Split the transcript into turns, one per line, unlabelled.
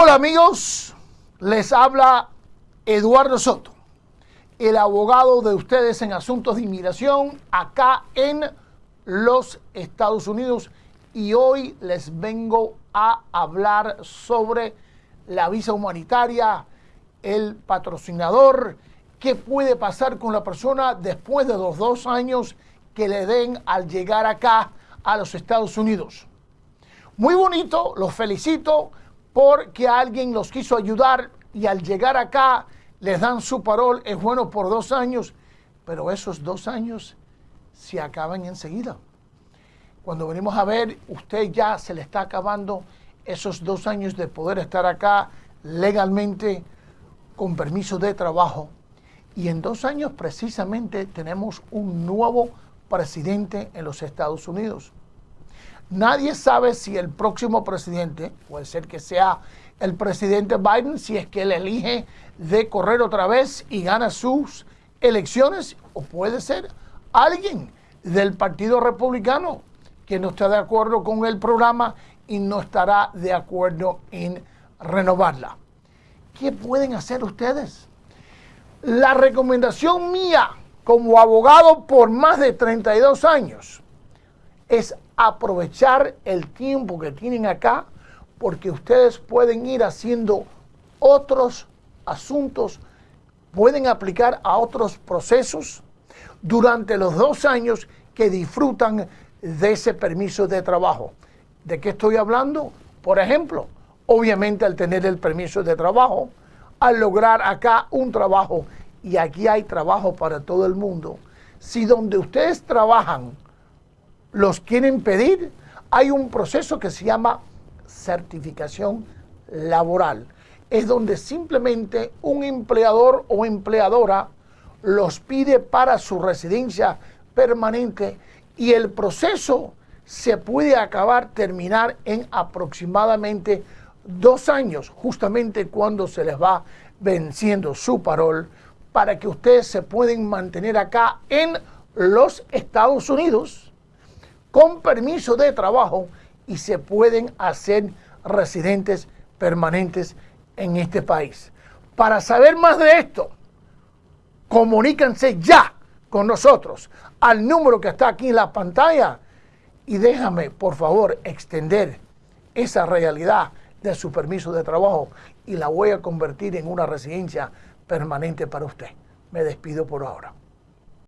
Hola amigos, les habla Eduardo Soto, el abogado de ustedes en asuntos de inmigración acá en los Estados Unidos y hoy les vengo a hablar sobre la visa humanitaria, el patrocinador, qué puede pasar con la persona después de los dos años que le den al llegar acá a los Estados Unidos. Muy bonito, los felicito porque alguien los quiso ayudar y al llegar acá les dan su parol, es bueno por dos años, pero esos dos años se acaban enseguida. Cuando venimos a ver, usted ya se le está acabando esos dos años de poder estar acá legalmente con permiso de trabajo. Y en dos años precisamente tenemos un nuevo presidente en los Estados Unidos. Nadie sabe si el próximo presidente, puede ser que sea el presidente Biden, si es que él elige de correr otra vez y gana sus elecciones, o puede ser alguien del Partido Republicano que no está de acuerdo con el programa y no estará de acuerdo en renovarla. ¿Qué pueden hacer ustedes? La recomendación mía como abogado por más de 32 años es aprovechar el tiempo que tienen acá porque ustedes pueden ir haciendo otros asuntos, pueden aplicar a otros procesos durante los dos años que disfrutan de ese permiso de trabajo. ¿De qué estoy hablando? Por ejemplo, obviamente al tener el permiso de trabajo, al lograr acá un trabajo, y aquí hay trabajo para todo el mundo, si donde ustedes trabajan los quieren pedir, hay un proceso que se llama certificación laboral. Es donde simplemente un empleador o empleadora los pide para su residencia permanente y el proceso se puede acabar, terminar en aproximadamente dos años, justamente cuando se les va venciendo su parol, para que ustedes se pueden mantener acá en los Estados Unidos con permiso de trabajo y se pueden hacer residentes permanentes en este país. Para saber más de esto, comuníquense ya con nosotros al número que está aquí en la pantalla y déjame, por favor, extender esa realidad de su permiso de trabajo y la voy a convertir en una residencia permanente para usted. Me despido por ahora.